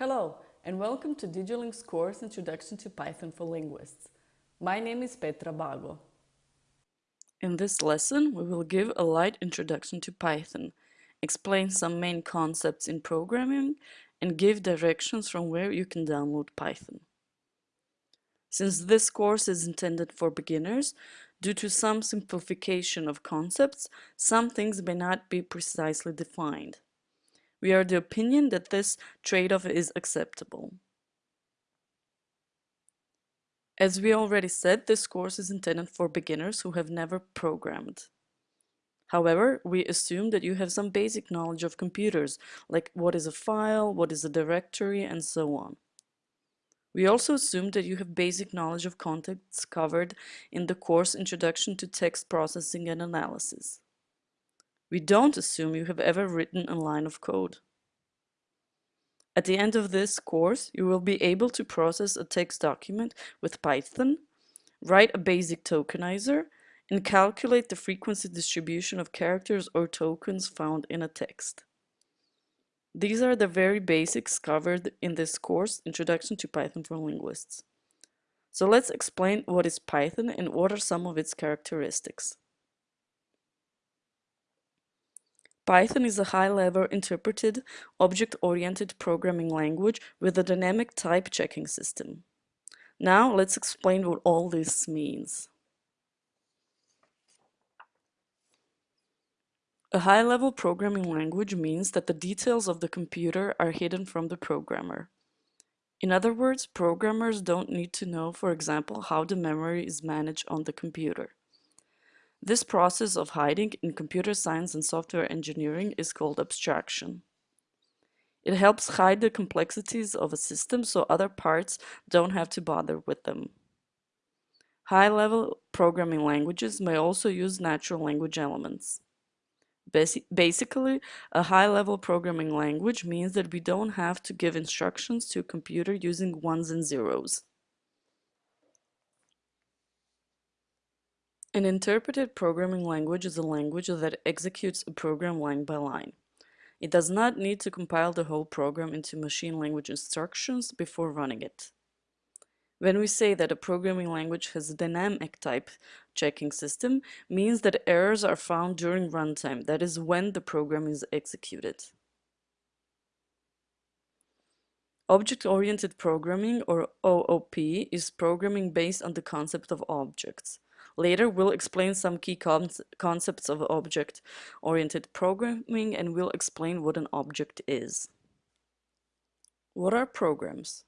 Hello, and welcome to DigiLing's course Introduction to Python for Linguists. My name is Petra Bago. In this lesson, we will give a light introduction to Python, explain some main concepts in programming, and give directions from where you can download Python. Since this course is intended for beginners, due to some simplification of concepts, some things may not be precisely defined. We are the opinion that this trade-off is acceptable. As we already said, this course is intended for beginners who have never programmed. However, we assume that you have some basic knowledge of computers, like what is a file, what is a directory, and so on. We also assume that you have basic knowledge of concepts covered in the course Introduction to Text Processing and Analysis. We don't assume you have ever written a line of code. At the end of this course, you will be able to process a text document with Python, write a basic tokenizer, and calculate the frequency distribution of characters or tokens found in a text. These are the very basics covered in this course, Introduction to Python for Linguists. So let's explain what is Python and what are some of its characteristics. Python is a high-level interpreted, object-oriented programming language with a dynamic type checking system. Now let's explain what all this means. A high-level programming language means that the details of the computer are hidden from the programmer. In other words, programmers don't need to know, for example, how the memory is managed on the computer. This process of hiding in computer science and software engineering is called abstraction. It helps hide the complexities of a system so other parts don't have to bother with them. High-level programming languages may also use natural language elements. Basically, a high-level programming language means that we don't have to give instructions to a computer using ones and zeros. An interpreted programming language is a language that executes a program line by line. It does not need to compile the whole program into machine language instructions before running it. When we say that a programming language has a dynamic type checking system, means that errors are found during runtime, that is when the program is executed. Object-oriented programming, or OOP, is programming based on the concept of objects. Later, we'll explain some key concepts of object-oriented programming and we'll explain what an object is. What are programs?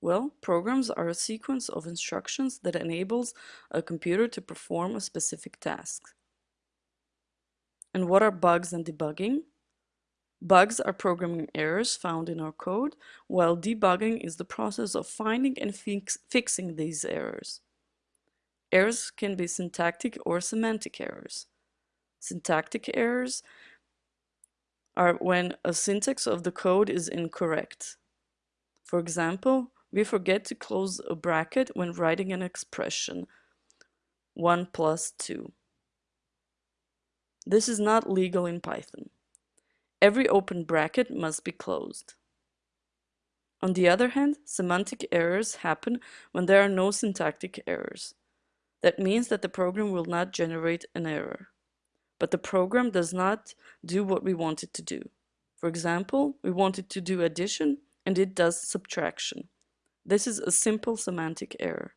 Well, programs are a sequence of instructions that enables a computer to perform a specific task. And what are bugs and debugging? Bugs are programming errors found in our code, while debugging is the process of finding and fix fixing these errors. Errors can be syntactic or semantic errors. Syntactic errors are when a syntax of the code is incorrect. For example, we forget to close a bracket when writing an expression 1 plus 2. This is not legal in Python. Every open bracket must be closed. On the other hand, semantic errors happen when there are no syntactic errors. That means that the program will not generate an error. But the program does not do what we want it to do. For example, we want it to do addition and it does subtraction. This is a simple semantic error.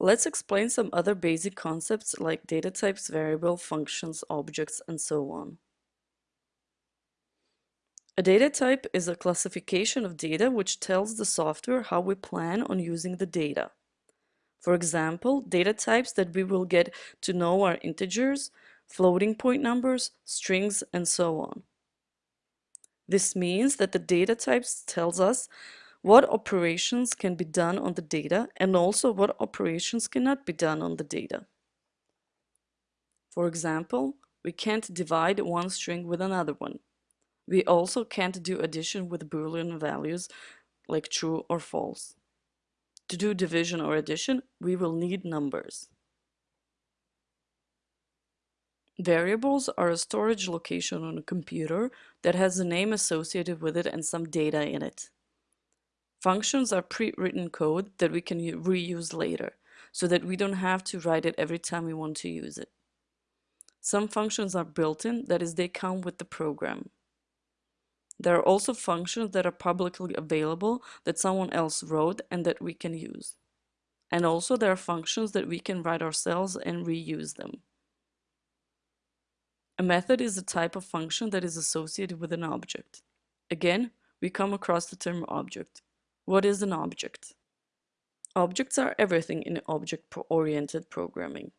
Let's explain some other basic concepts like data types, variable, functions, objects, and so on. A data type is a classification of data which tells the software how we plan on using the data. For example, data types that we will get to know are integers, floating point numbers, strings, and so on. This means that the data types tells us what operations can be done on the data and also what operations cannot be done on the data. For example, we can't divide one string with another one. We also can't do addition with Boolean values like true or false. To do division or addition, we will need numbers. Variables are a storage location on a computer that has a name associated with it and some data in it. Functions are pre-written code that we can reuse later, so that we don't have to write it every time we want to use it. Some functions are built-in, that is, they come with the program. There are also functions that are publicly available that someone else wrote and that we can use. And also there are functions that we can write ourselves and reuse them. A method is a type of function that is associated with an object. Again, we come across the term object. What is an object? Objects are everything in object-oriented programming.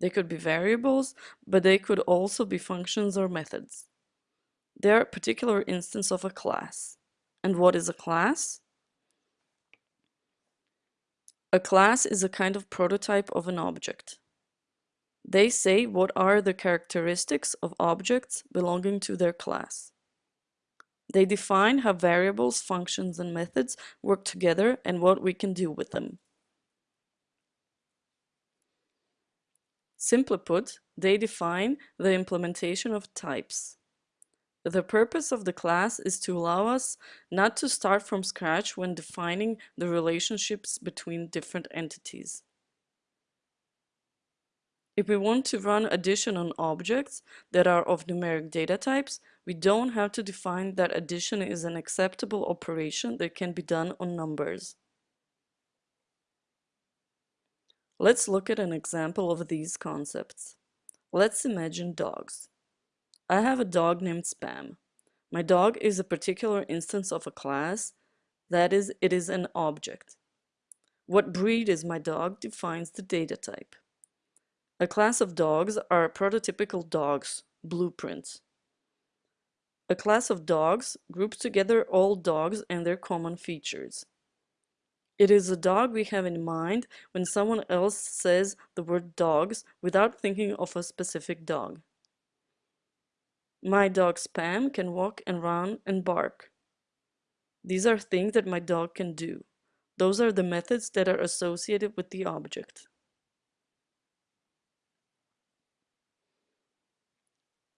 They could be variables, but they could also be functions or methods. A particular instance of a class. And what is a class? A class is a kind of prototype of an object. They say what are the characteristics of objects belonging to their class. They define how variables, functions, and methods work together and what we can do with them. Simply put, they define the implementation of types. The purpose of the class is to allow us not to start from scratch when defining the relationships between different entities. If we want to run addition on objects that are of numeric data types, we don't have to define that addition is an acceptable operation that can be done on numbers. Let's look at an example of these concepts. Let's imagine dogs. I have a dog named Spam. My dog is a particular instance of a class, that is, it is an object. What breed is my dog defines the data type. A class of dogs are prototypical dogs, blueprints. A class of dogs groups together all dogs and their common features. It is a dog we have in mind when someone else says the word dogs without thinking of a specific dog. My dog Spam can walk and run and bark. These are things that my dog can do. Those are the methods that are associated with the object.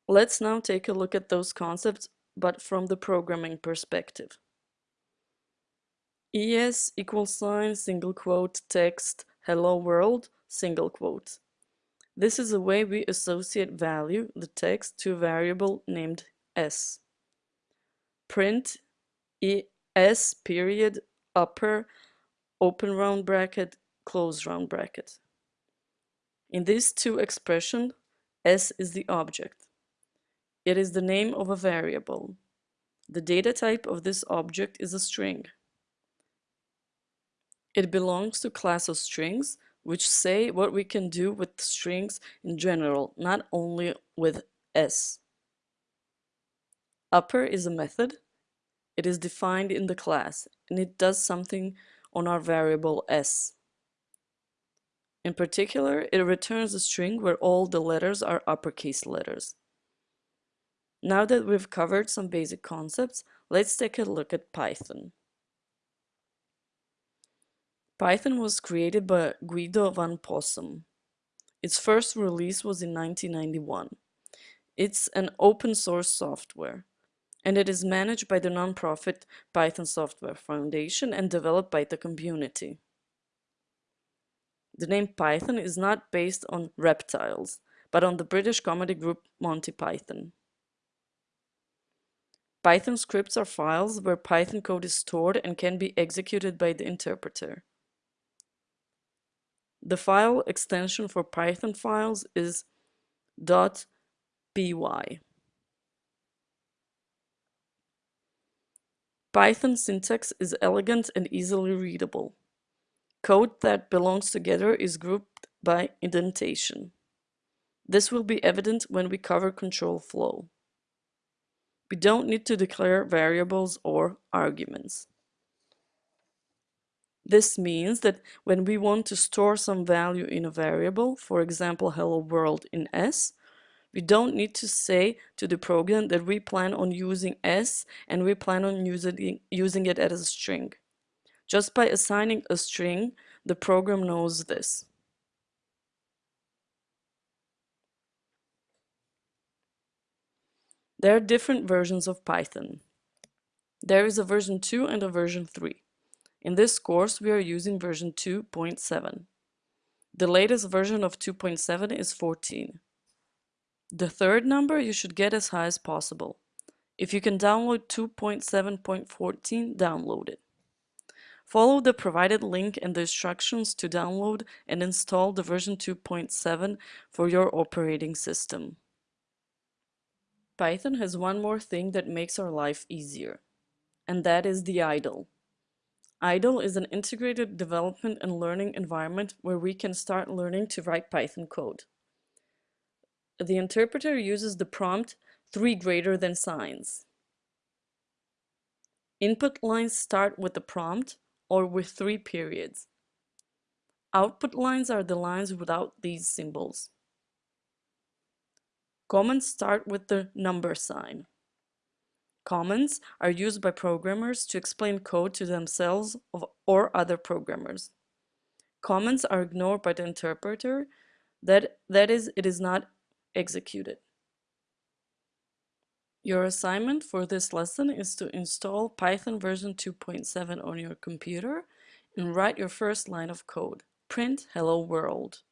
Let's now take a look at those concepts, but from the programming perspective. ES equals sign, single quote, text, hello world, single quote. This is a way we associate value, the text, to a variable named s. Print es period upper open round bracket close round bracket. In these two expressions, s is the object. It is the name of a variable. The data type of this object is a string. It belongs to class of strings, which say what we can do with strings in general, not only with s. Upper is a method. It is defined in the class, and it does something on our variable s. In particular, it returns a string where all the letters are uppercase letters. Now that we've covered some basic concepts, let's take a look at Python. Python was created by Guido van Rossum. Its first release was in 1991. It's an open source software, and it is managed by the nonprofit Python Software Foundation and developed by the community. The name Python is not based on reptiles, but on the British comedy group Monty Python. Python scripts are files where Python code is stored and can be executed by the interpreter. The file extension for Python files is .py. Python syntax is elegant and easily readable. Code that belongs together is grouped by indentation. This will be evident when we cover control flow. We don't need to declare variables or arguments. This means that when we want to store some value in a variable, for example hello world in s, we don't need to say to the program that we plan on using s and we plan on using, using it as a string. Just by assigning a string, the program knows this. There are different versions of Python. There is a version 2 and a version 3. In this course, we are using version 2.7. The latest version of 2.7 is 14. The third number you should get as high as possible. If you can download 2.7.14, download it. Follow the provided link and the instructions to download and install the version 2.7 for your operating system. Python has one more thing that makes our life easier, and that is the IDLE. IDLE is an integrated development and learning environment where we can start learning to write Python code. The interpreter uses the prompt 3 greater than signs. Input lines start with the prompt or with three periods. Output lines are the lines without these symbols. Comments start with the number sign. Comments are used by programmers to explain code to themselves or other programmers. Comments are ignored by the interpreter, that, that is, it is not executed. Your assignment for this lesson is to install Python version 2.7 on your computer and write your first line of code. Print hello world.